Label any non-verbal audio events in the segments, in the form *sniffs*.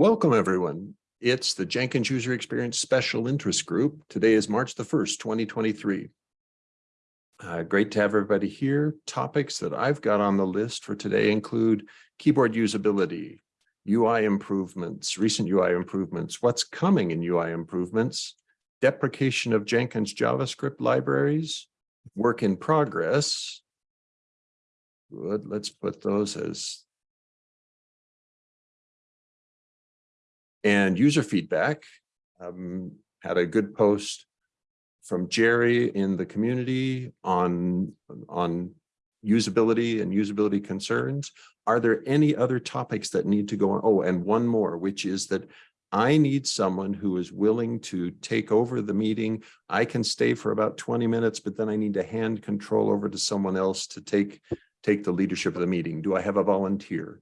Welcome, everyone. It's the Jenkins User Experience Special Interest Group. Today is March the first, twenty twenty-three. Uh, great to have everybody here. Topics that I've got on the list for today include keyboard usability, UI improvements, recent UI improvements, what's coming in UI improvements, deprecation of Jenkins JavaScript libraries, work in progress. Good, let's put those as and user feedback. Um, had a good post from Jerry in the community on, on usability and usability concerns. Are there any other topics that need to go on? Oh, and one more, which is that I need someone who is willing to take over the meeting. I can stay for about 20 minutes, but then I need to hand control over to someone else to take, take the leadership of the meeting. Do I have a volunteer?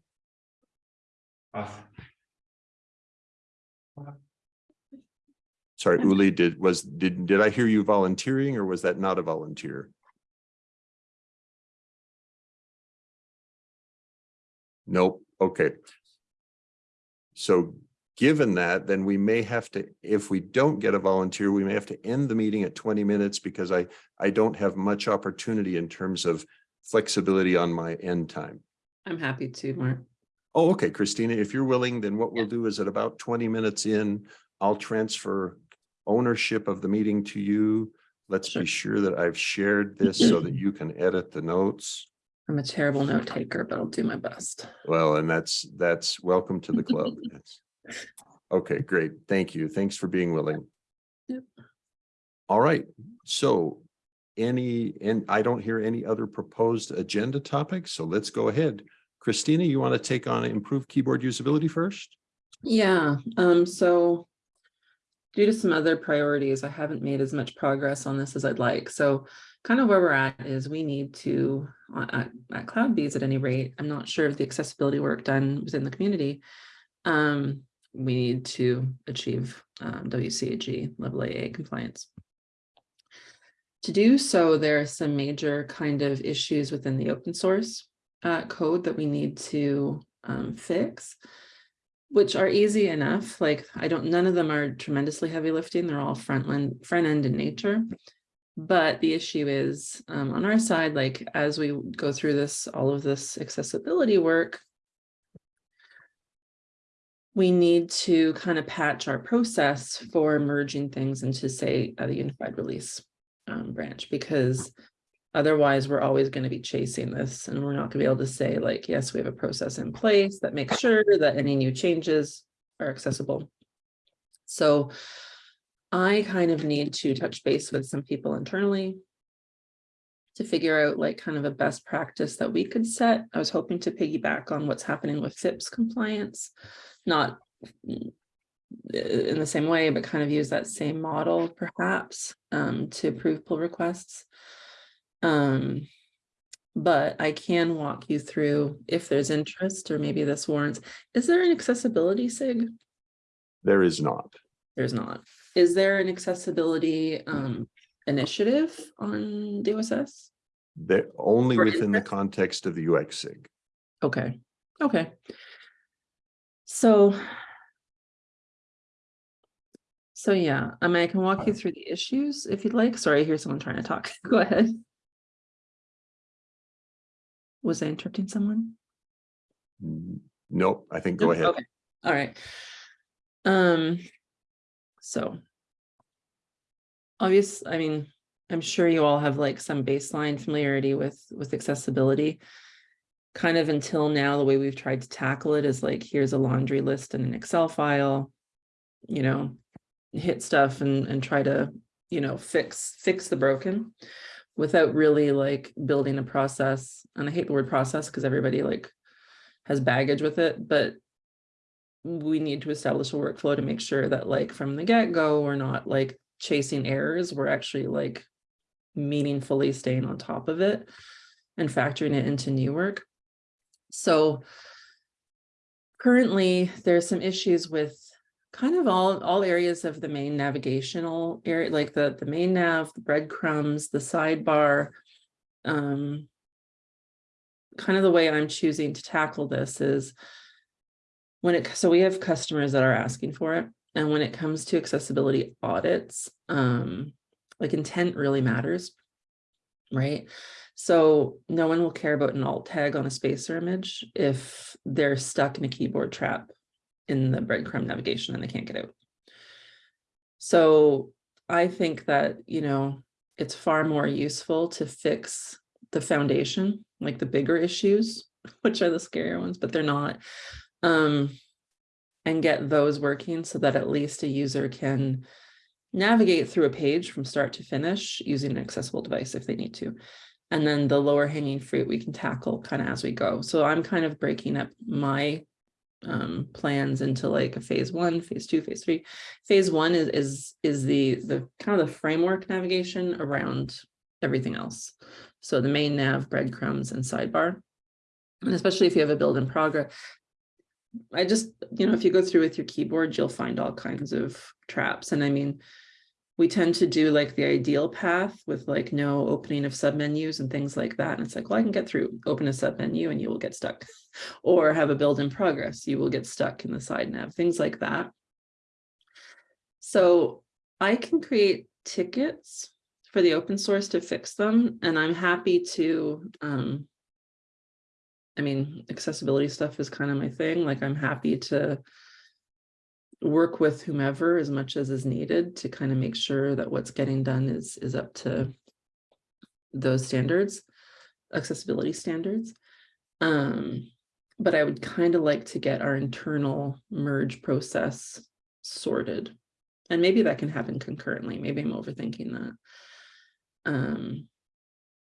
Sorry, Uli, did, was, did, did I hear you volunteering or was that not a volunteer? Nope, okay. So given that, then we may have to, if we don't get a volunteer, we may have to end the meeting at twenty minutes because I, I don't have much opportunity in terms of flexibility on my end time. I'm happy to, Mark. Oh, okay, Christina, if you're willing, then what we'll do is at about twenty minutes in, I'll transfer ownership of the meeting to you. Let's be sure that I've shared this so that *clears throat* you can edit the notes. I'm a terrible note taker, but I'll do my best. Well, and that's, that's welcome to the club. *laughs* Yes. Okay, great. Thank you. Thanks for being willing. Yep. All right, so any, and I don't hear any other proposed agenda topics, so let's go ahead. Christina, you want to take on improved keyboard usability first? Yeah, um, so due to some other priorities, I haven't made as much progress on this as I'd like. So kind of where we're at is we need to, uh, at, at CloudBees at any rate, I'm not sure of the accessibility work done within the community. Um, we need to achieve um, WCAG level AA compliance. To do so, there are some major kind of issues within the open source uh, code that we need to um, fix, which are easy enough. Like I don't, none of them are tremendously heavy lifting. They're all front end, front end in nature. But the issue is um, on our side, like as we go through this, all of this accessibility work, we need to kind of patch our process for merging things into say the unified release um, branch because Otherwise, we're always going to be chasing this and we're not going to be able to say like, yes, we have a process in place that makes sure that any new changes are accessible. So I kind of need to touch base with some people internally to figure out like kind of a best practice that we could set. I was hoping to piggyback on what's happening with FIPS compliance, not in the same way, but kind of use that same model perhaps um, to approve pull requests. Um, but I can walk you through if there's interest or maybe this warrants. Is there an accessibility SIG? There is not. There's not. Is there an accessibility um, initiative on DOSS? They're only Or within the context of the UX SIG. Okay, okay. So. So yeah, I mean, I can walk you through the issues if you'd like. Sorry, I hear someone trying to talk. *laughs* Go ahead. Was I interrupting someone? Nope, I think go ahead. okay, All right. Um, so. Obvious, I mean, I'm sure you all have like some baseline familiarity with, with accessibility. Kind of until now, the way we've tried to tackle it is like, here's a laundry list in an Excel file. You know, hit stuff and, and try to, you know, fix, fix the broken. Without really like building a process, and I hate the word process because everybody like has baggage with it, but we need to establish a workflow to make sure that like from the get-go, we're not like chasing errors, we're actually like meaningfully staying on top of it and factoring it into new work. So currently there's some issues with kind of all all areas of the main navigational area, like the the main nav, the breadcrumbs, the sidebar. Um, kind of the way I'm choosing to tackle this is when it, so we have customers that are asking for it. And when it comes to accessibility audits, um, like intent really matters. Right? So no one will care about an alt tag on a spacer image if they're stuck in a keyboard trap in the breadcrumb navigation and they can't get out. So I think that, you know, it's far more useful to fix the foundation, like the bigger issues, *laughs* which are the scarier ones, but they're not. Um, and get those working so that at least a user can navigate through a page from start to finish using an accessible device if they need to. And then the lower hanging fruit we can tackle kind of as we go. So I'm kind of breaking up my um plans into like a phase one, phase two, phase three. Phase one is is is the the kind of the framework navigation around everything else. So the main nav, breadcrumbs and sidebar. And especially if you have a build in progress. I just, you know, if you go through with your keyboard, you'll find all kinds of traps. And I mean, we tend to do like the ideal path with like no opening of submenus and things like that. And it's like, well, I can get through, open a submenu and you will get stuck. *laughs* Or have a build in progress, you will get stuck in the side nav, things like that. So I can create tickets for the open source to fix them, and I'm happy to um, I mean, accessibility stuff is kind of my thing. Like I'm happy to work with whomever as much as is needed to kind of make sure that what's getting done is is up to those standards, accessibility standards. Um, but I would kind of like to get our internal merge process sorted. And maybe that can happen concurrently. Maybe I'm overthinking that. Um,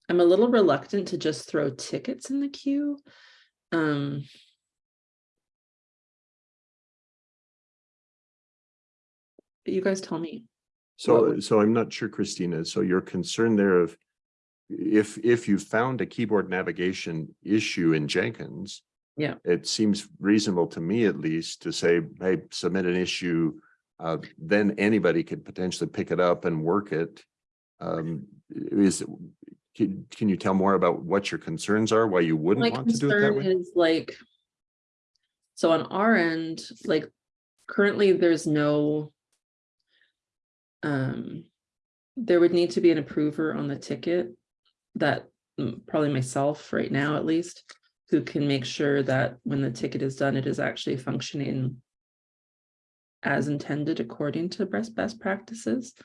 I'm a little reluctant to just throw tickets in the queue. Um, you guys tell me. So, so I'm not sure, Christina, so your concern there of if, if you found a keyboard navigation issue in Jenkins, Yeah. it seems reasonable to me at least to say, hey, submit an issue. Uh, then anybody could potentially pick it up and work it. Um, is, can, can you tell more about what your concerns are, why you wouldn't want to do it that concern way? is like. So on our end, like currently there's no. Um, there would need to be an approver on the ticket that mm, probably myself right now at least. Who can make sure that when the ticket is done, it is actually functioning. As intended according to best best practices.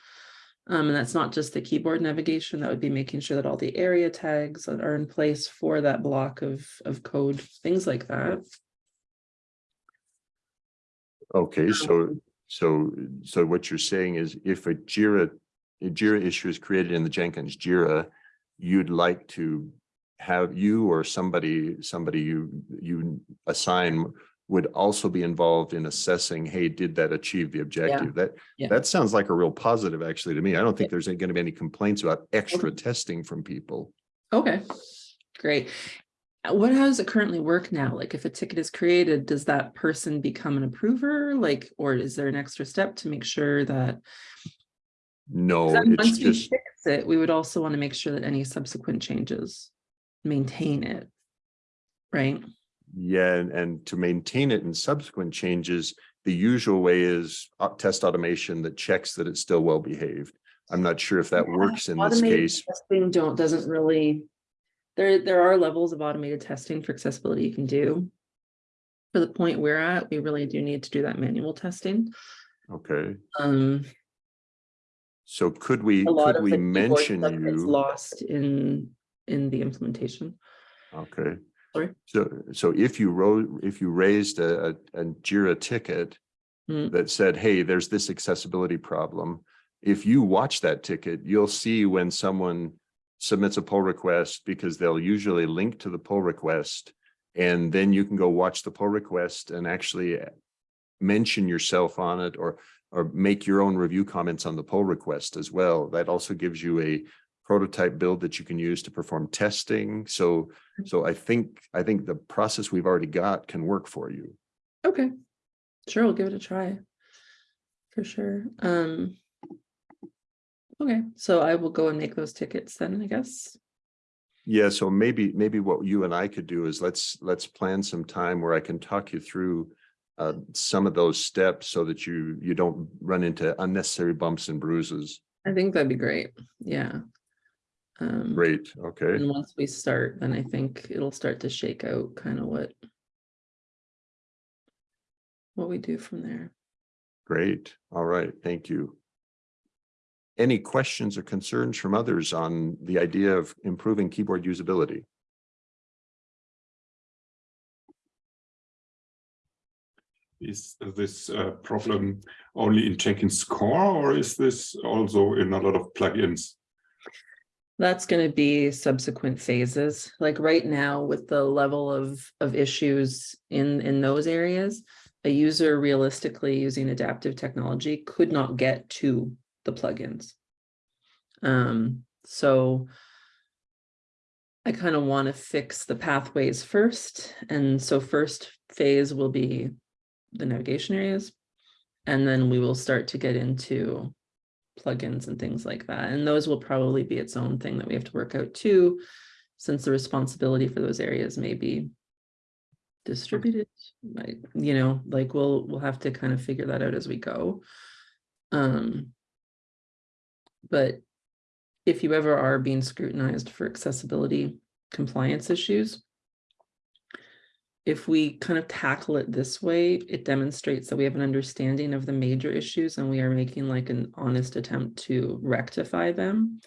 Um, and that's not just the keyboard navigation, that would be making sure that all the ARIA tags that are in place for that block of, of code, things like that. Okay, so, Um, so, so what you're saying is if a Jira, a Jira issue is created in the Jenkins Jira, you'd like to have you or somebody, somebody you, you assign would also be involved in assessing, hey, did that achieve the objective? That, Yeah. that sounds like a real positive actually to me. I don't think there's going to be any complaints about extra testing from people. Okay, great. Uh, What, how does it currently work now? Like if a ticket is created, does that person become an approver? Like, or is there an extra step to make sure that No, Once we just, fix it, we would also want to make sure that any subsequent changes maintain it. Right? yeah, and, and to maintain it in subsequent changes, the usual way is uh, test automation that checks that it's still well behaved. I'm not sure if that Yeah, works in this case. Testing don't, doesn't really, there, there are levels of automated testing for accessibility you can do. For the point we're at, we really do need to do that manual testing. Okay, Um, so could we, could we mention you? Lost in, in the implementation. Okay. Sorry? So, so if you wrote, if you raised a, a a Jira ticket Mm. that said, hey, there's this accessibility problem. If you watch that ticket, you'll see when someone submits a pull request because they'll usually link to the pull request. And then you can go watch the pull request and actually mention yourself on it or, or make your own review comments on the pull request as well. That also gives you a prototype build that you can use to perform testing. So, so I think, I think the process we've already got can work for you. Okay, sure, we'll give it a try. For sure. Um. Okay, so I will go and make those tickets then, I guess. Yeah, so maybe, maybe what you and I could do is let's, let's plan some time where I can talk you through uh, some of those steps so that you, you don't run into unnecessary bumps and bruises. I think that'd be great. Yeah. Um, Great, okay, And once we start, then I think it'll start to shake out kind of what what we do from there. great. All right, thank you. Any questions or concerns from others on the idea of improving keyboard usability? Is this uh, problem only in Jenkins core or is this also in a lot of plugins? That's going to be subsequent phases. Like right now with the level of of issues in in those areas, a user realistically using adaptive technology could not get to the plugins. Um, so I kind of want to fix the pathways first. And so first phase will be the navigation areas. And then we will start to get into plugins and things like that. And those will probably be its own thing that we have to work out too, since the responsibility for those areas may be distributed, like, you know, like we'll, we'll have to kind of figure that out as we go. Um, but if you ever are being scrutinized for accessibility compliance issues, if we kind of tackle it this way, it demonstrates that we have an understanding of the major issues and we are making like an honest attempt to rectify them.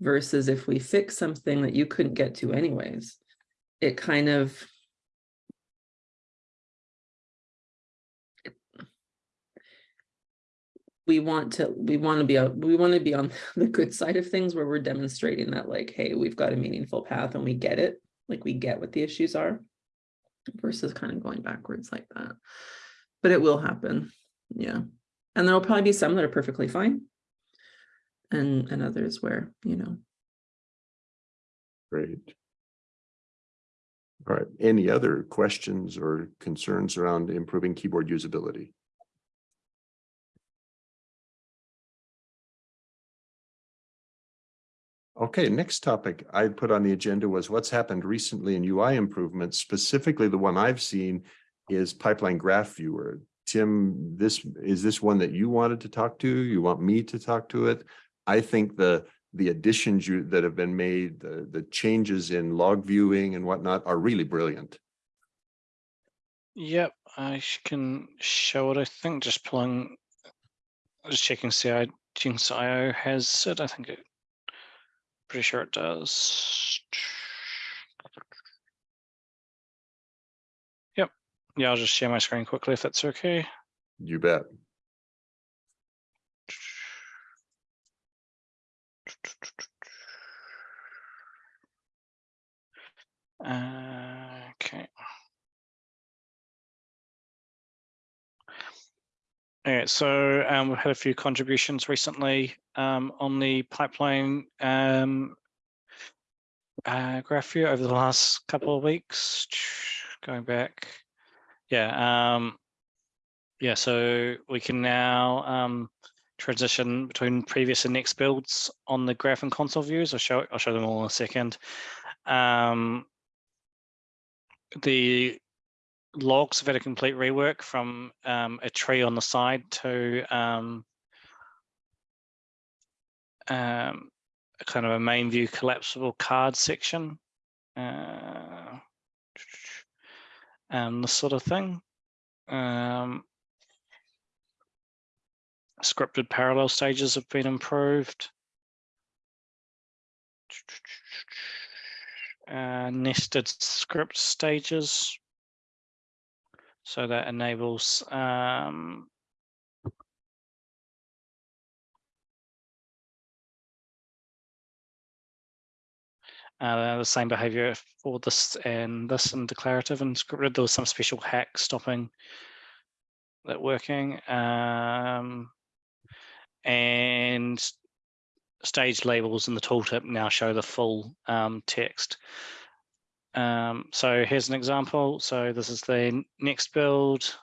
Versus if we fix something that you couldn't get to anyways, it kind of we want to we want to be out we want to be on *laughs* the good side of things where we're demonstrating that like hey we've got a meaningful path and we get it. Like we get what the issues are versus kind of going backwards like that. But it will happen. Yeah. And there'll probably be some that are perfectly fine. And and others where you know. Great. All right, any other questions or concerns around improving keyboard usability? Okay, next topic I put on the agenda was what's happened recently in UI improvements. Specifically, the one I've seen is Pipeline Graph Viewer. Tim, this, is this one that you wanted to talk to? You want me to talk to it? I think the, the additions you, that have been made, the, the changes in log viewing and whatnot are really brilliant. Yep, I can show it. I think just pulling, just checking CI Jenkins IO has it. I think it, pretty sure it does. Yep. Yeah, I'll just share my screen quickly if that's okay. You bet. Uh, Okay. Alright, so um, we've had a few contributions recently um, on the pipeline um, uh, graph view over the last couple of weeks. *sniffs* Going back, yeah, um, yeah. So we can now um, transition between previous and next builds on the graph and console views. I'll show I'll show them all in a second. Um, the logs have had a complete rework from um, a tree on the side to um, um, kind of a main view collapsible card section. Uh, and this sort of thing. Um, scripted parallel stages have been improved. Uh, nested script stages. So that enables um, uh, the same behavior for this and this and declarative and scripted. There was some special hack stopping that working. Um, and stage labels in the tooltip now show the full um, text. Um, so here's an example. So this is the next build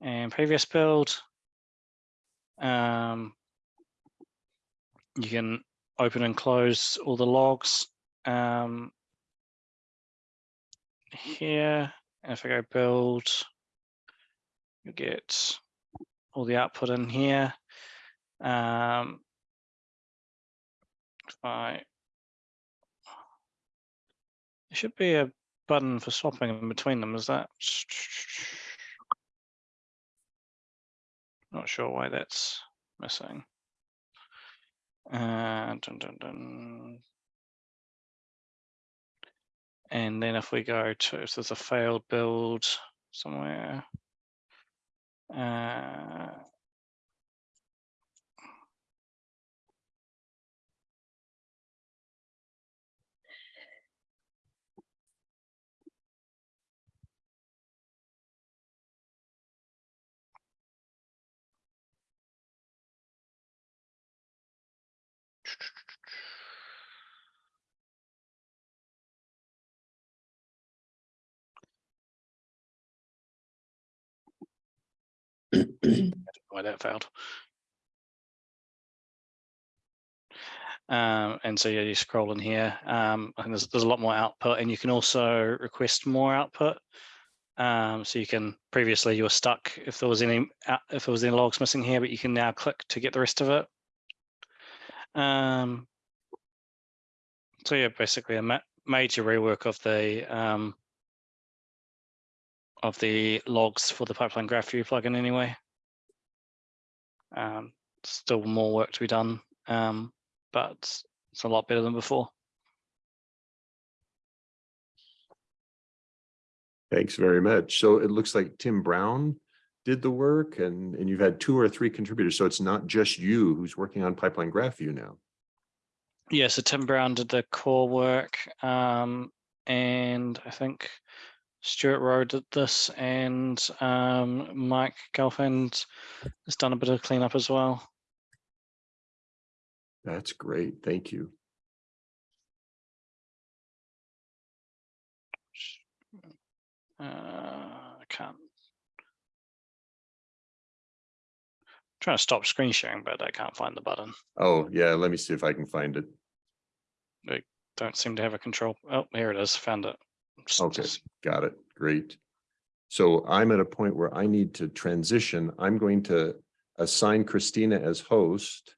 and previous build. Um, you can open and close all the logs um, here. If I go build, you get all the output in here. Um, I there should be a button for swapping in between them, is that? Not sure why that's missing. Uh, dun, dun, dun. And then if we go to, if there's a failed build somewhere. Uh, why that failed. Um, and so yeah, you scroll in here, um, and there's, there's a lot more output and you can also request more output. Um, so you can, previously you were stuck if there was any, if there was any logs missing here, but you can now click to get the rest of it. Um, so yeah, basically a ma- major rework of the, um, of the logs for the pipeline graph view plugin anyway. Um, still more work to be done, um, but it's a lot better than before. Thanks very much. So it looks like Tim Brown did the work and, and you've had two or three contributors. So it's not just you who's working on Pipeline Graph View now. Yeah, so Tim Brown did the core work, um, and I think Stuart Rowe did this, and um, Mike Gelfand has done a bit of cleanup as well. That's great. Thank you. Uh, I can't. Trying to stop screen sharing, but I can't find the button. Oh, yeah, let me see if I can find it. Don't seem to have a control. Oh, here it is. Found it. Okay. Got it. Great. So I'm at a point where I need to transition. I'm going to assign Christina as host.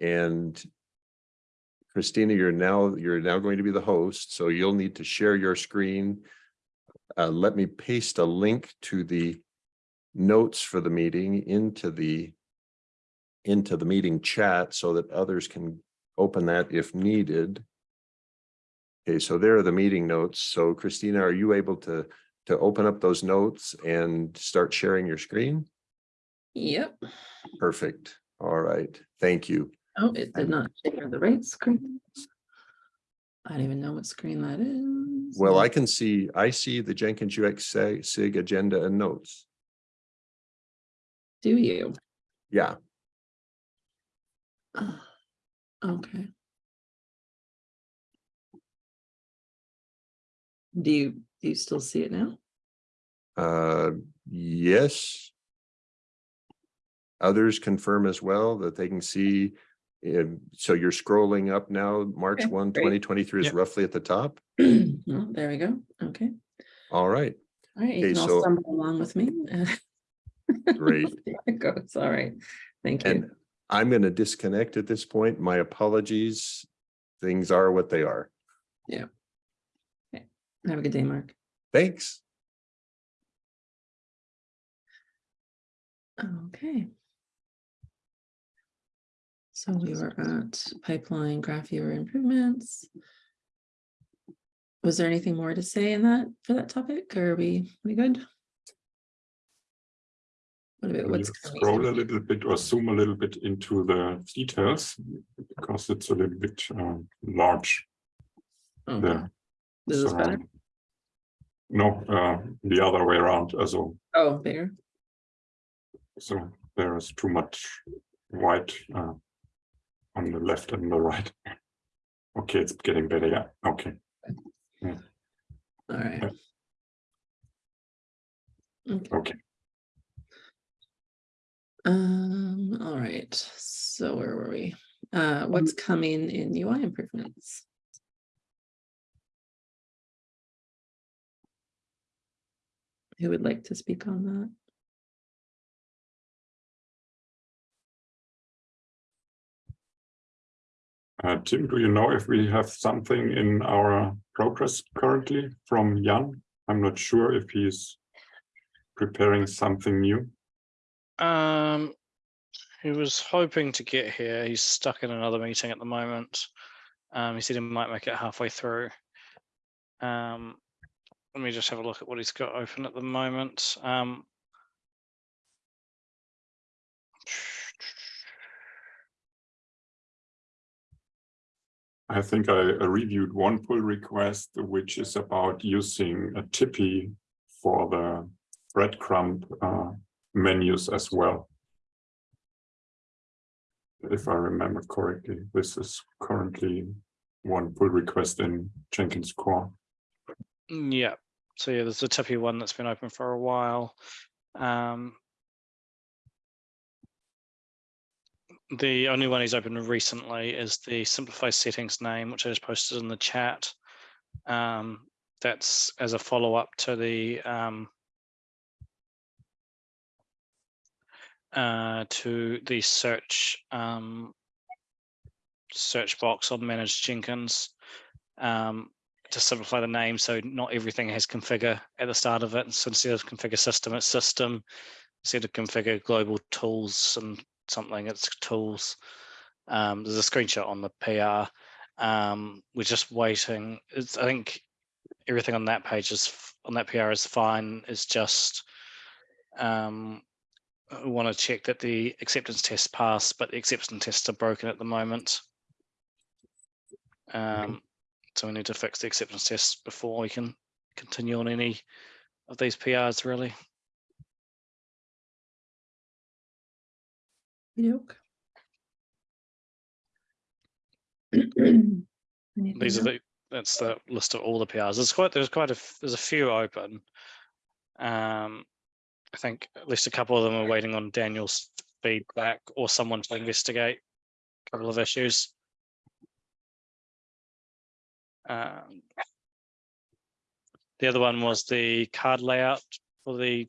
And Christina, you're now, you're now going to be the host, so you'll need to share your screen. Uh, let me paste a link to the notes for the meeting into the into the meeting chat so that others can open that if needed. Okay, so there are the meeting notes. So Christina, are you able to, to open up those notes and start sharing your screen? Yep. Perfect. All right. Thank you. Oh, it did not share the right screen. I don't even know what screen that is. Well, I can see, I see the Jenkins UX SIG agenda and notes. Do you? Yeah, Ah, Okay. Do you, do you still see it now? uh, yes. Others confirm as well that they can see. um, so you're scrolling up now, March Okay, 1, great. 2023 is Yep. roughly at the top. *clears throat* Well, there we go. Okay. All right, All right, you Okay, can all so- stumble along with me. *laughs* Great. There it goes. All right. Thank you. and. I'm going to disconnect at this point. My apologies. Things are what they are. Have a good day, Mark. Thanks. Okay. So we were at pipeline graph viewer improvements. Was there anything more to say in that for that topic? Or are we, we good? What about what's? Scroll a little bit or zoom a little bit into the details because it's a little bit uh, large Okay. there. This is better. No, uh, the other way around. Also, Oh, bigger. so there is too much white uh, on the left and the right. *laughs* Okay, it's getting better. Yeah. Okay. All right. Okay. Okay. Um, all right, so where were we? Uh, what's coming in UI improvements? who would like to speak on that? Uh, Tim, do you know if we have something in our progress currently from Jan? I'm not sure if he's preparing something new. Um, he was hoping to get here. He's stuck in another meeting at the moment. Um, he said he might make it halfway through. Um, let me just have a look at what he's got open at the moment. Um, I think I reviewed one pull request, which is about using a Tippy for the breadcrumb uh, menus as well. If I remember correctly, this is currently one pull request in Jenkins core. Mm, Yeah, so yeah, there's a Tippy one that's been open for a while. Um. The only one he's opened recently is the simplify settings name, which I just posted in the chat. Um, that's as a follow-up to the um. Uh, to the search um. Search box on managed Jenkins. Um, to simplify the name, so not everything has configure at the start of it. So instead of configure system, it's system. Instead of configure global tools and something, it's tools. Um, there's a screenshot on the PR. Um, we're just waiting. It's, I think everything on that page is on that PR is fine. It's just um, we want to check that the acceptance test passed, but the acceptance tests are broken at the moment. Um, so we need to fix the acceptance tests before we can continue on any of these PRs really. These are the, that's the list of all the PRs. There's quite, there's quite a, there's a few open. Um, I think at least a couple of them are waiting on Daniel's feedback or someone to investigate a couple of issues. Um, The other one was the card layout for the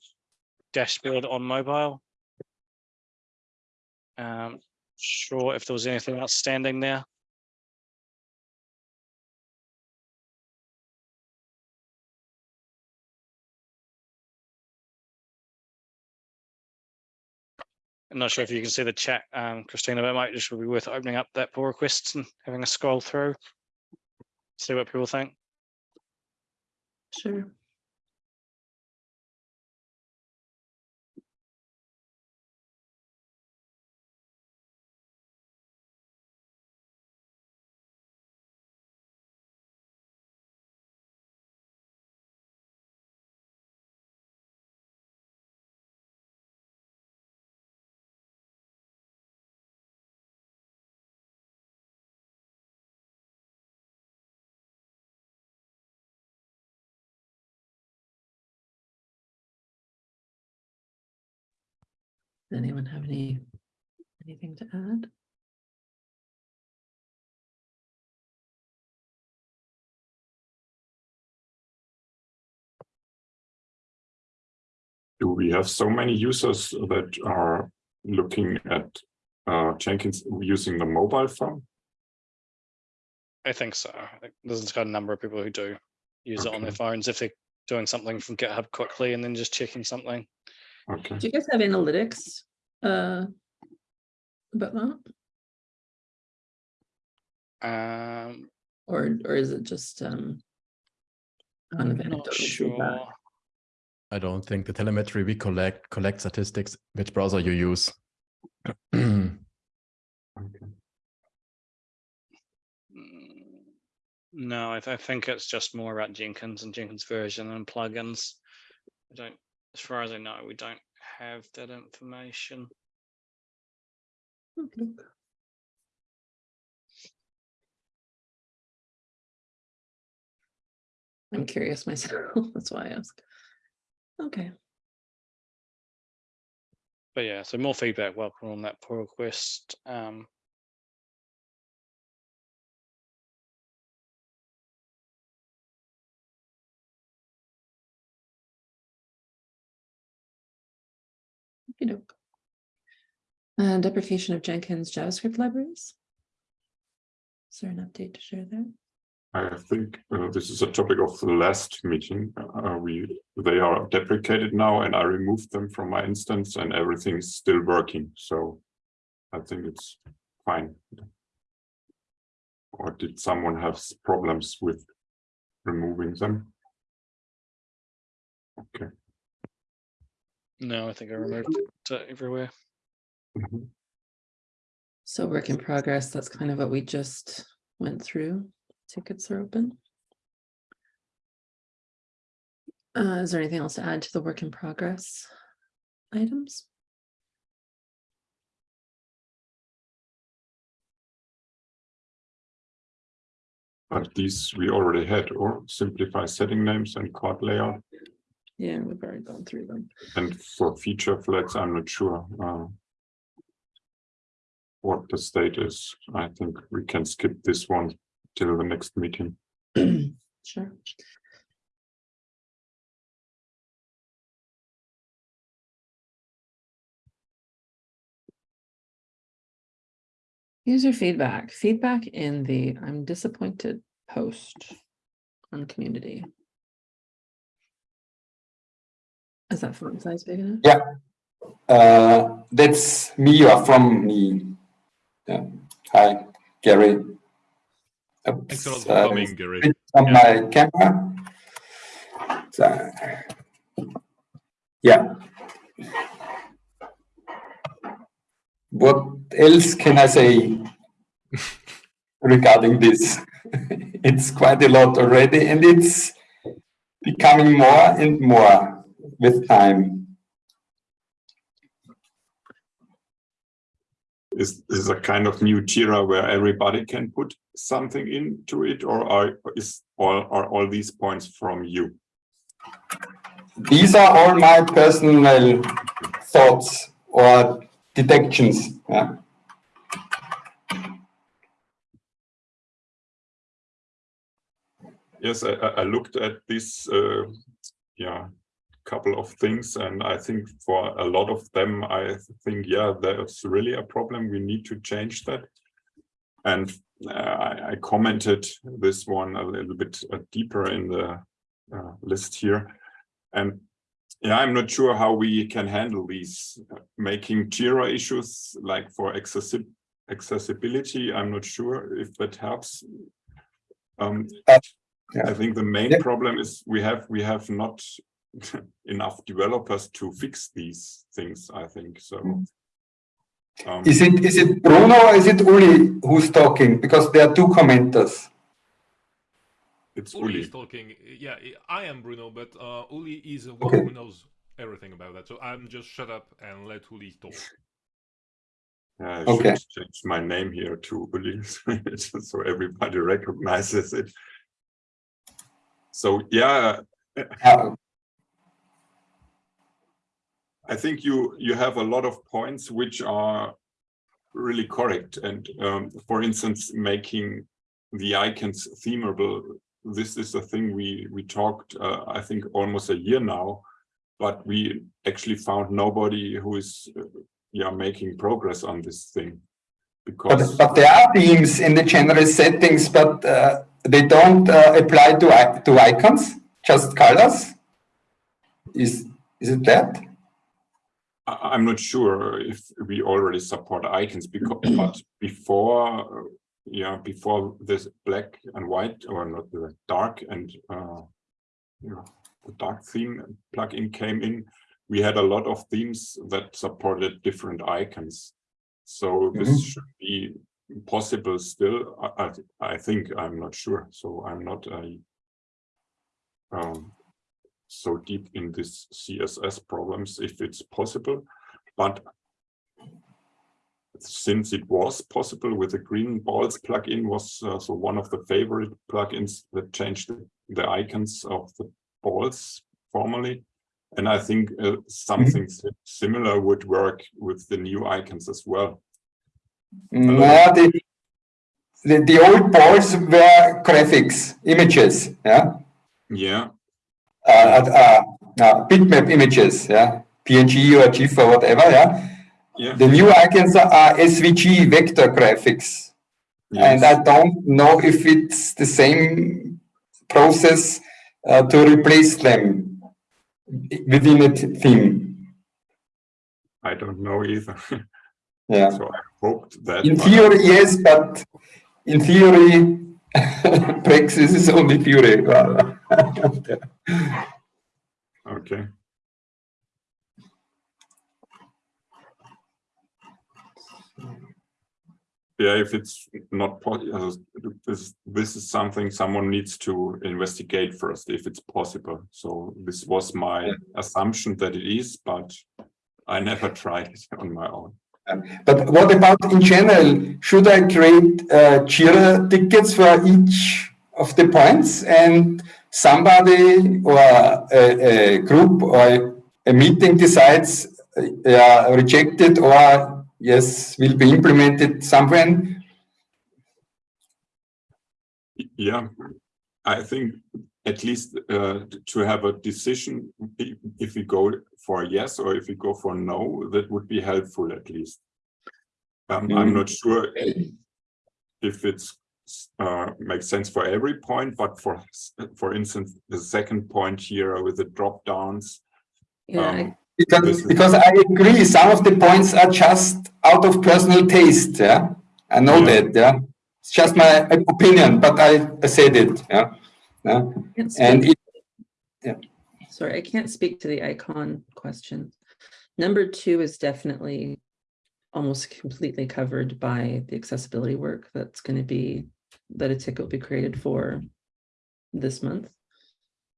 dashboard on mobile. Um, sure if there was anything outstanding there. I'm not sure if you can see the chat, um, Christina, but it might just be worth opening up that pull request and having a scroll through. See what people think. Sure. Does anyone have any, anything to add? Do we have so many users that are looking at uh, Jenkins using the mobile phone? I think so. I think There's got a number of people who do use it on their phones if they're doing something from GitHub quickly and then just checking something. Okay. Do you guys have analytics? Uh. About that, Um, or, or is it just, um. kind of not anecdotal feedback? sure. I don't think the telemetry we collect collect statistics which browser you use. *clears throat* Okay. Mm, No, I, th- I think it's just more about Jenkins and Jenkins version and plugins. I don't, as far as I know, we don't have that information. Okay. I'm curious myself, *laughs* that's why I ask. Okay, But yeah, so more feedback welcome on that pull request. Um, okey-doke. Uh, deprecation of Jenkins JavaScript libraries. Is there an update to share there? I think uh, this is a topic of the last meeting. Uh, we they are deprecated now, and I removed them from my instance, and everything is still working. So I think it's fine. Or did someone have problems with removing them? Okay. No, I think I removed it uh, everywhere. Mhm. So work in progress, that's kind of what we just went through. Tickets are open. Uh, is there anything else to add to the work in progress items? But these we already had, or simplify setting names and card layout. Yeah, we've already gone through them. And for feature flags, I'm not sure. uh, What the state is. I think we can skip this one till the next meeting. *clears throat* Sure. User feedback, feedback in the I'm disappointed post on community. Is that font size big enough? Yeah. Uh, that's me You are from me. Yeah. Hi, Gary. Thanks a lot for uh, coming, Gary. switch On my camera. So, yeah. What else can I say regarding this? *laughs* It's quite a lot already and it's becoming more and more with time. Is is a kind of new Jira where everybody can put something into it, or are is all are all these points from you? These are all my personal thoughts or detections. Yeah. Yes, I, I I looked at this, uh, yeah, couple of things, and I think for a lot of them, I think, yeah, there's really a problem. We need to change that. And uh, I, I commented this one a little bit uh, deeper in the uh, list here. And yeah, I'm not sure how we can handle these, uh, making Jira issues like for accessi accessibility. I'm not sure if that helps. Um, Yeah. I think the main Yeah. problem is we have we have not *laughs* enough developers to fix these things, I think, so. Um, Is it is it Bruno or is it Uli who's talking? Because there are two commenters. it's Uli Uli. is talking. Yeah, I am Bruno, but uh, Uli is the one Okay. who knows everything about that. So I'm just shut up and let Uli talk. *laughs* Yeah, I Okay. should change my name here to Uli, *laughs* so everybody recognizes it. So, yeah, Uh, I think you you have a lot of points which are really correct. And um, for instance, making the icons themable. This is a thing we we talked, uh, I think, almost a year now, but we actually found nobody who is, uh, yeah, making progress on this thing. Because but but there are themes in the general settings, but uh, they don't uh, apply to to icons, just colors. Is is it that? I'm not sure if we already support icons *clears throat* because but before yeah before this black and white or not the dark and uh you know, the dark theme plugin came in we had a lot of themes that supported different icons. So this Mhm. should be possible still. I, I I think I'm not sure. So I'm not a um so deep in this CSS problems if it's possible. But since it was possible with the green balls plugin was uh, so one of the favorite plugins that changed the, the icons of the balls formally. And I think uh, something si- similar would work with the new icons as well. No, the, the the old balls were graphics, images. Yeah. Yeah, uh, uh, uh, bitmap images, yeah, PNG or GIF or whatever, yeah. yeah. The new icons are SVG vector graphics. And I don't know if it's the same process uh, to replace them within a theme. I don't know either. *laughs* Yeah. So I hoped that. In theory, yes, but in theory, *laughs* praxis is only theory. *laughs* Okay. Yeah, if it's not possible, this, this is something someone needs to investigate first, if it's possible. So this was my assumption that it is, but I never *laughs* tried it on my own. But what about in general? Should I create uh, Jira tickets for each of the points and somebody or a, a group or a meeting decides uh, rejected or yes, will be implemented somewhere? Yeah, I think at least uh, to have a decision, if we go for yes or if we go for no, that would be helpful at least. Um, I'm Mhm. not sure if it's uh, makes sense for every point, but for for instance, the second point here with the drop downs. Yeah, um, Because, because I agree, some of the points are just out of personal taste, yeah? I know Yeah. that, yeah? It's just my opinion, but I, I said it, yeah? yeah? And speak- it, Sorry, I can't speak to the icon question. Number two is definitely almost completely covered by the accessibility work that's going to be, that a ticket will be created for this month.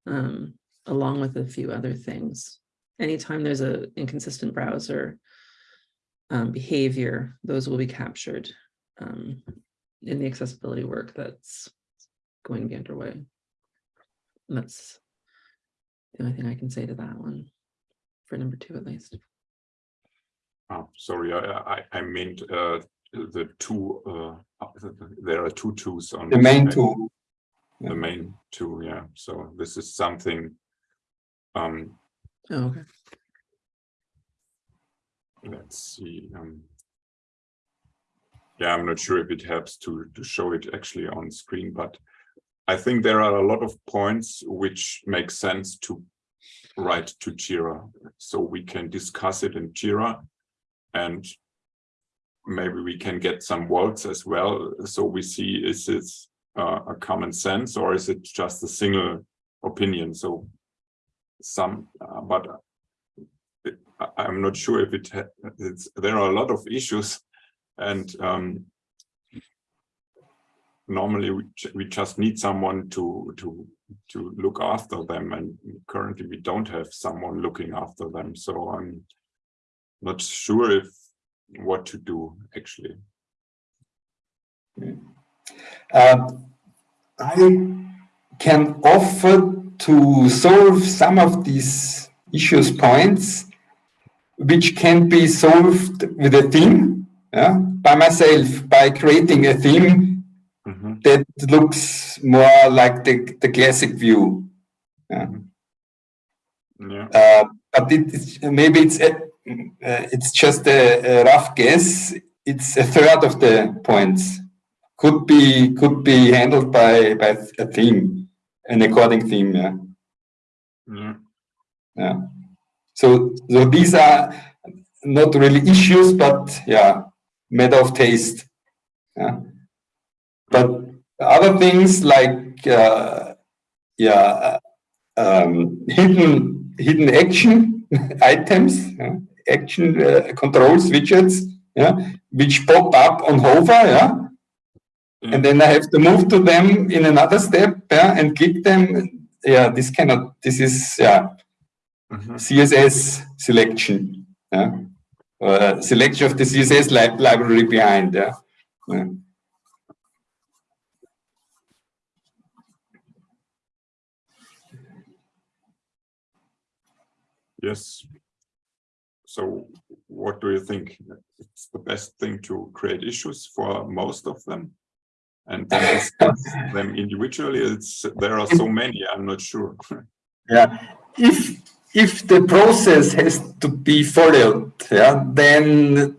Um, along with a few other things. Anytime there's a inconsistent browser um, behavior, those will be captured um, in the accessibility work that's going to be underway. And that's the only thing I can say to that one, for number two at least. Oh, sorry, I, I, I meant, uh, the two, uh, there are two twos on. the main page. two, The main two, yeah, so this is something. Um, Oh, okay. let's see, um. Yeah, I'm not sure if it helps to, to show it actually on screen, but. I think there are a lot of points which make sense to write to Jira, so we can discuss it in Jira. And maybe we can get some votes as well, so we see is this uh, a common sense or is it just a single opinion? So some, uh, but I- I'm not sure if it, it's, there are a lot of issues *laughs* and um, normally we, we just need someone to, to, to look after them and currently we don't have someone looking after them. So I'm not sure if, what to do actually. Uh, I can offer to solve some of these issues points, which can be solved with a theme, yeah, by myself, by creating a theme Mhm. that looks more like the, the classic view. Yeah, Uh, but it maybe it's it's just a, a rough guess. It's a third of the points could be could be handled by by a theme, an according theme. Yeah, yeah, yeah. So so these are not really issues, but yeah, matter of taste. Yeah, but other things like uh, yeah, um, hidden hidden action *laughs* items, yeah, action uh, controls widgets, yeah, which pop up on hover, yeah, and then I have to move to them in another step, yeah, and click them. Yeah, this cannot. This is yeah, Mhm. CSS selection, yeah, uh, selection of the CSS li library behind, yeah. yeah. Yes. So what do you think? It's the best thing to create issues for most of them? And then *laughs* discuss them individually? It's, there are so many, I'm not sure. *laughs* Yeah, if if the process has to be followed, yeah, then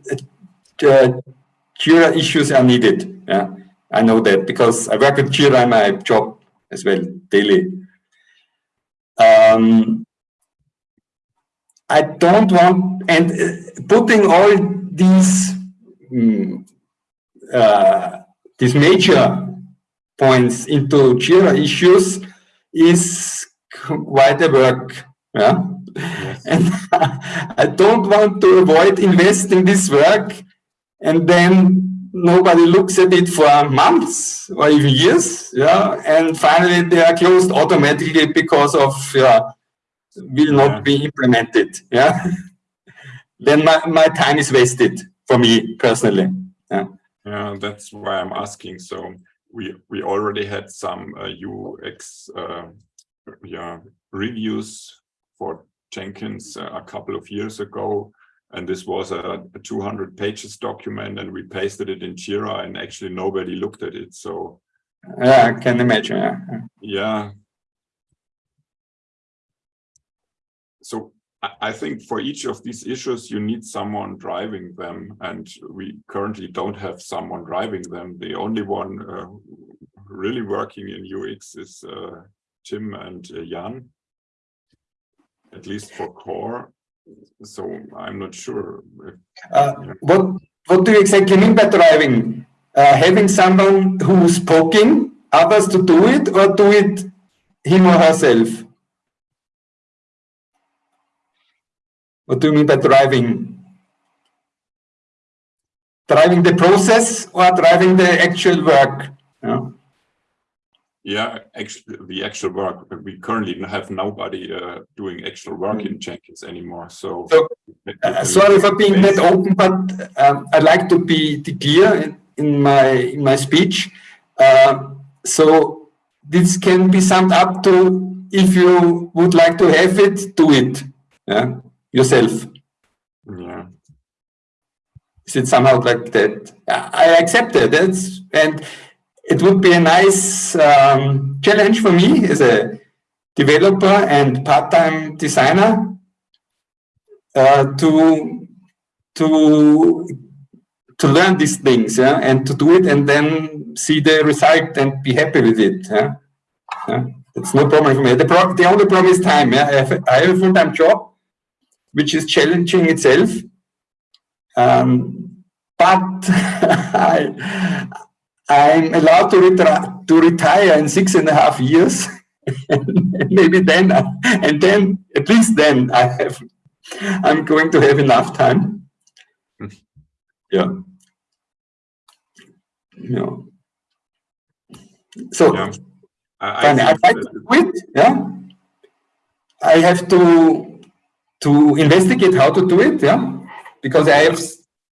uh, Jira issues are needed. Yeah, I know that because I work with Jira in my job as well daily. Um, I don't want and uh, putting all these mm, uh, these major points into Jira issues is quite a work. Yeah. Yes. And *laughs* I don't want to avoid investing this work and then nobody looks at it for months or even years. Yeah. And finally they are closed automatically because of, yeah, will not be implemented. Yeah. *laughs* then my, my time is wasted for me personally. Yeah, that's why I'm asking. So we we already had some uh, UX uh, yeah reviews for Jenkins uh, a couple of years ago, and this was a, a 200 pages document, and we pasted it in Jira, and actually nobody looked at it. So Yeah, I can imagine. Yeah. yeah. So I, I think for each of these issues, you need someone driving them, and we currently don't have someone driving them. The only one uh, really working in UX is uh, Tim and uh, Jan, at least for core. So I'm not sure. If, Uh, what what do you exactly mean by driving? Uh, having someone who's poking others to do it, or do it him or herself? What do you mean by driving? Driving the process or driving the actual work? Yeah. yeah, actually, the actual work. We currently have nobody uh, doing actual work in Jenkins anymore. So, So, Uh, sorry for being that open, but um, I'd like to be be clear in, in my in my speech. Uh, so this can be summed up to if you would like to have it, do it yeah, yourself. Yeah. Is it somehow like that? I accept it. That's and it would be a nice um, challenge for me as a developer and part-time designer uh, to to to learn these things yeah, and to do it and then see the result and be happy with it. Yeah, yeah. That's no problem for me. The, pro the only problem is time. Yeah, I have, I have a full-time job, which is challenging itself. Um, but *laughs* I, I'm allowed to, retire to retire in six and a half years. *laughs* maybe then, and then, at least then, I have, I'm going to have enough time. Yeah. Yeah. So, Yeah. I, I I'd to quit, yeah. I have to to investigate how to do it, yeah, because I have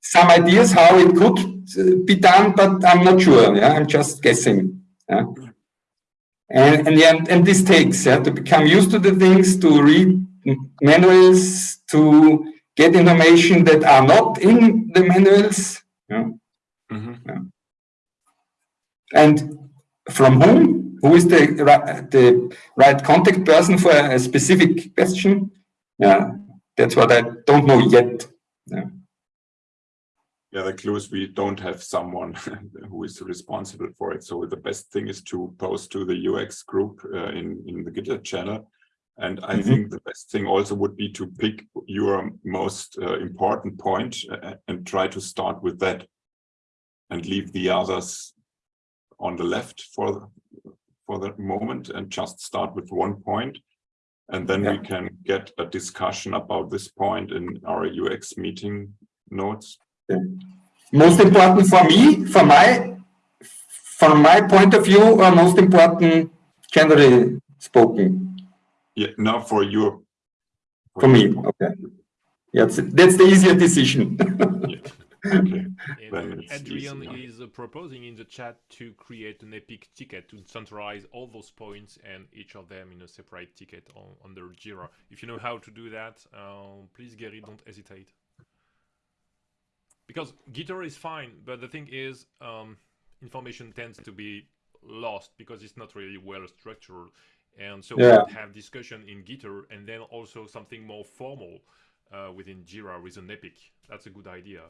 some ideas how it could uh, be done, but I'm not sure, yeah, I'm just guessing, yeah. And and yeah, and this takes, yeah, to become used to the things, to read manuals, to get information that are not in the manuals, yeah. Mhm. And from whom? Who is the the right contact person for a specific question? Yeah, that's what I don't know yet. yeah, the clue is we don't have someone *laughs* who is responsible for it. So the best thing is to post to the UX group uh, in, in the GitHub channel. And I Mhm. think the best thing also would be to pick your most uh, important uh, and try to start with that and leave the others on the left for, for the moment and just start with one point. And then we can get a discussion about this point in our UX meeting notes. Most important for me, for my, from my point of view, or most important, generally spoken, Yeah, now for your. for me. Okay, yeah, that's, that's the easier decision. *laughs* Okay, *laughs* And Then it's Adrian is uh, proposing in the chat to create an epic ticket to centralize all those points and each of them in a separate ticket on, under Jira. If you know how to do that, uh, please Gary, don't hesitate. Because Gitter is fine, but the thing is, um, information tends to be lost because it's not really well structured. And so we Yeah. would have discussion in Gitter and then also something more formal uh, within Jira with an epic. That's a good idea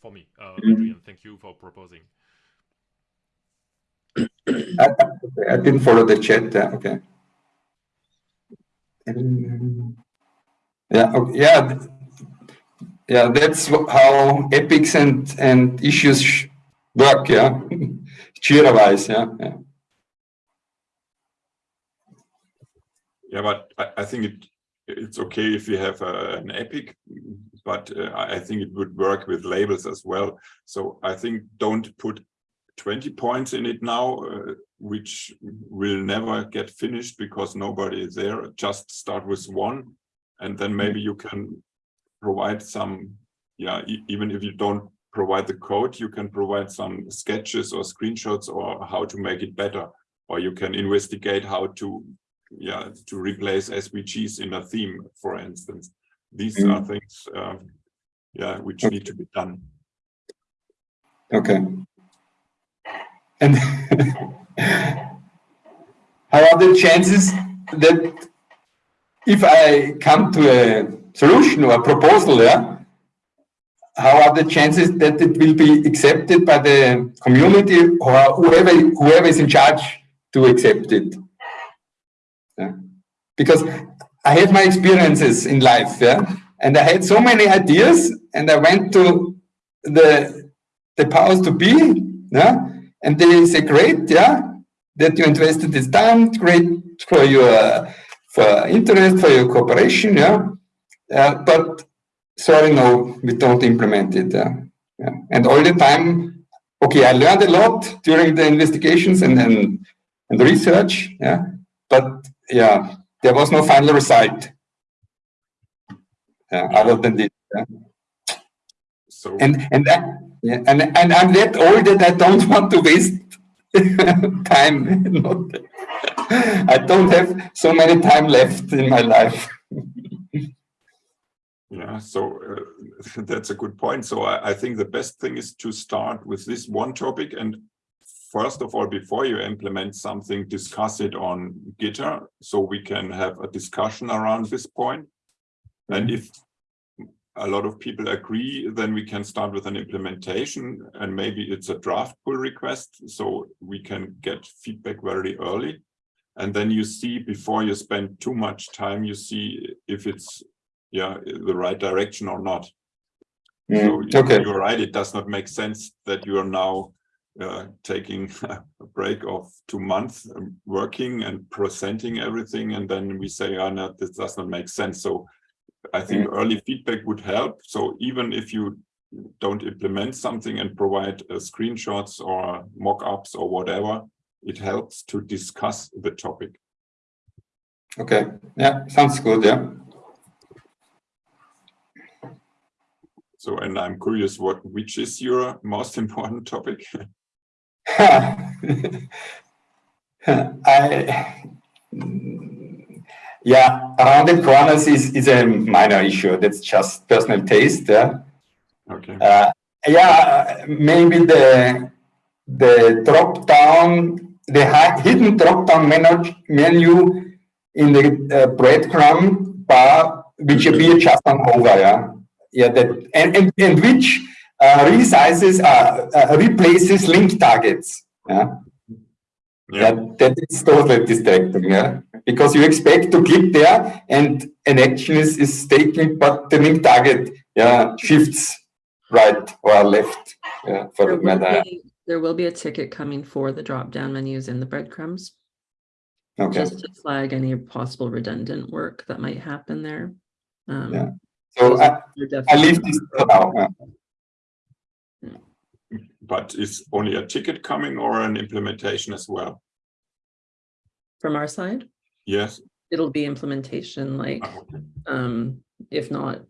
for me. Uh, Mhm. Adrian, thank you for proposing. I, I didn't follow the chat. Yeah, okay. Yeah, okay, yeah, yeah. That's how epics and and issues work. Yeah, *laughs* Jira wise. Yeah, yeah. Yeah, but I, I think it it's okay if you have uh, an epic, but uh, I think it would work with labels as well. So I think don't put 20 points in it now, uh, which will never get finished because nobody is there. Just start with one, and then maybe you can provide some, yeah, e- even if you don't provide the code, you can provide some sketches or screenshots or how to make it better. Or you can investigate how to yeah, to replace SVGs in a theme, for instance. These are things, um, yeah, which need to be done. Okay. And *laughs* how are the chances that if I come to a solution or a proposal, yeah, how are the chances that it will be accepted by the community or whoever whoever is in charge to accept it? Yeah. Because I had my experiences in life, yeah, and I had so many ideas, and I went to the the powers to be, yeah, and they say, great, yeah, that you invested this time, great for your for interest, for your cooperation, yeah, uh, but sorry, no, we don't implement it, yeah. yeah. and all the time, okay, I learned a lot during the investigations and and, and research, yeah, but yeah, there was no final result. Yeah, other than this. Yeah So and and that, yeah, and and I'm that old that I don't *laughs* want to waste *laughs* time. *laughs* Not, I don't have so many time left in my life. Yeah, so uh, that's a good point. So I, I think the best thing is to start with this one topic and first of all, before you implement something, discuss it on Gitter so we can have a discussion around this point. And if a lot of people agree, then we can start with an implementation and maybe it's a draft pull request so we can get feedback very early. And then you see before you spend too much time, you see if it's yeah the right direction or not. Mm, you- okay. you're right, it does not make sense that you are now uh, taking *laughs* a break of two months um, working and presenting everything and then we say, oh no, this does not make sense. So I think early feedback would help. So even if you don't implement something and provide uh, screenshots or mock-ups or whatever, it helps to discuss the topic. Okay. Yeah, sounds good. Yeah. So, and I'm curious what, which is your most *laughs* important topic? *laughs* I, *laughs* yeah, rounded corners is, is a minor issue. That's just personal taste. Yeah. Okay. Uh, yeah, maybe the the drop down, the hidden drop down menu, menu in the uh, breadcrumb bar, which appear just on over. Yeah, yeah, that and and, and which resizes, uh, uh, replaces link targets. Yeah. Yeah. Yeah, that is totally distracting, yeah. Because you expect to click there and an action is, is taken, but the link target, yeah, shifts right or left, yeah, for There the will matter. be- there will be a ticket coming for the drop-down menus in the breadcrumbs, Okay, just to flag any possible redundant work that might happen there. Um, Yeah. so I, you're I leave this for now. Yeah. But is only a ticket coming or an implementation as well? From our side, Yes. it'll be implementation like, Ah, okay. um, if not,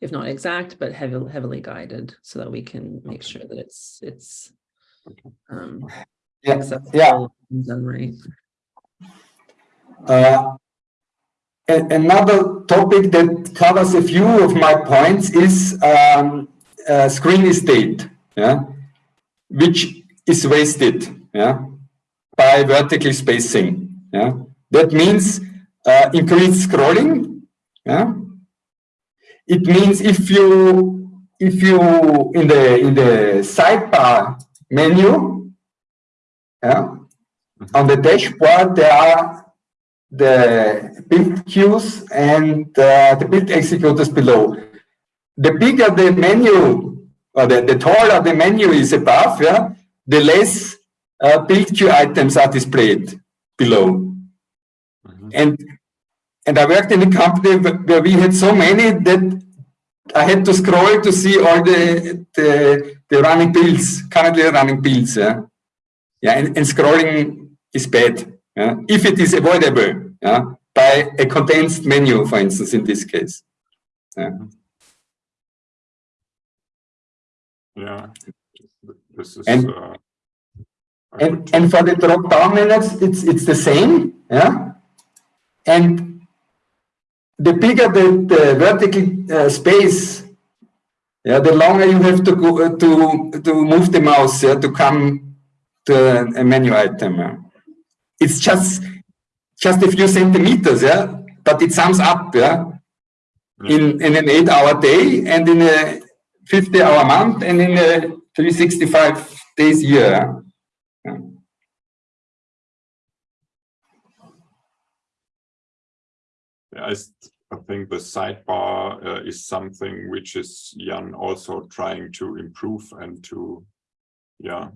if not exact, but heavily, heavily guided so that we can make Okay. sure that it's, it's um, Yeah, accessible and done right. Uh, Another topic that covers a few of my points is um, uh, screen estate, yeah, which is wasted, yeah, by vertical spacing, yeah. That means uh, increased scrolling, yeah. It means if you if you in the in the sidebar menu, yeah, on the dashboard, there are the build queues and uh, the build executors below. The bigger the menu, or the, the taller the menu is above, yeah, the less uh, build queue items are displayed below. Mhm. And and I worked in a company where we had so many that I had to scroll to see all the the, the running builds, currently running builds. Yeah, yeah, and, and scrolling is bad. Yeah, if it is avoidable. Yeah, by a condensed menu, for instance, in this case. Yeah. Yeah. This is. And- uh, And, and for the drop down menus, it's, it's the same, yeah? And the bigger the, the vertical uh, space, yeah, the longer you have to go, uh, to, to move the mouse, yeah, to come to a, a menu item. yeah. It's just, just a few centimeters, yeah, but it sums up, yeah, in, in an eight hour day and in a 50 hour month and in a 365 days year. yeah. I, I think the sidebar uh, is something which is Jan also trying to improve and to, yeah,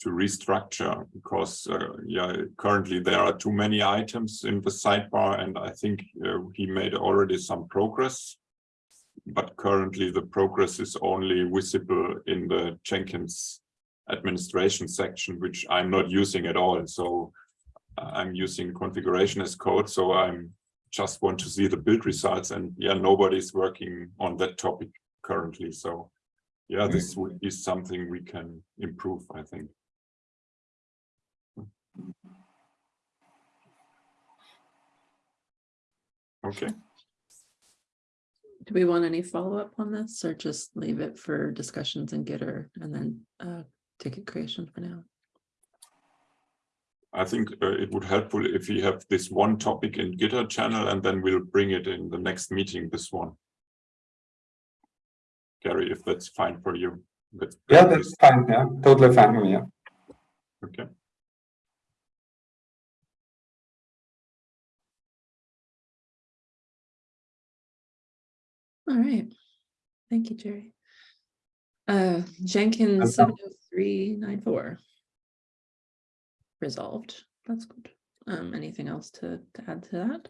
to restructure because, uh, yeah, currently there are too many items in the sidebar and I think uh, he made already some progress. But currently the progress is only visible in the Jenkins administration section, which I'm not using at all. So uh, I'm using configuration as code, so I'm just want to see the build results and yeah, nobody's working on that topic currently. So yeah, this would is something we can improve, I think. Okay, Do we want any follow-up on this or just leave it for discussions in Gitter and then uh ticket creation for now? I think uh, it would helpful if we have this one topic in Gitter channel and then we'll bring it in the next meeting, this one. Gary, if that's fine for you. But Yeah, that's fine, yeah, totally fine yeah. Okay. All right. Thank you, Jerry. Uh, Jenkins seven Welcome. oh three nine four. Resolved. That's good. Um, anything else to, to add to that?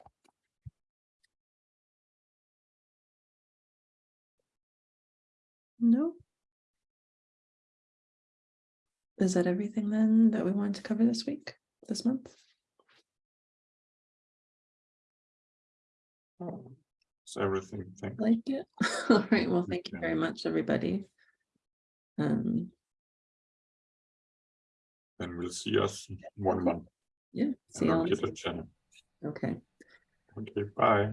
No. Is that everything then that we wanted to cover this week, this month? It's everything, thank Like it? *laughs* All right, well, thank you very much, everybody. Um, And we'll see us one month. yeah, see you on all. Channel. Okay, Okay, bye.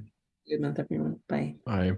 good month, everyone. Bye. I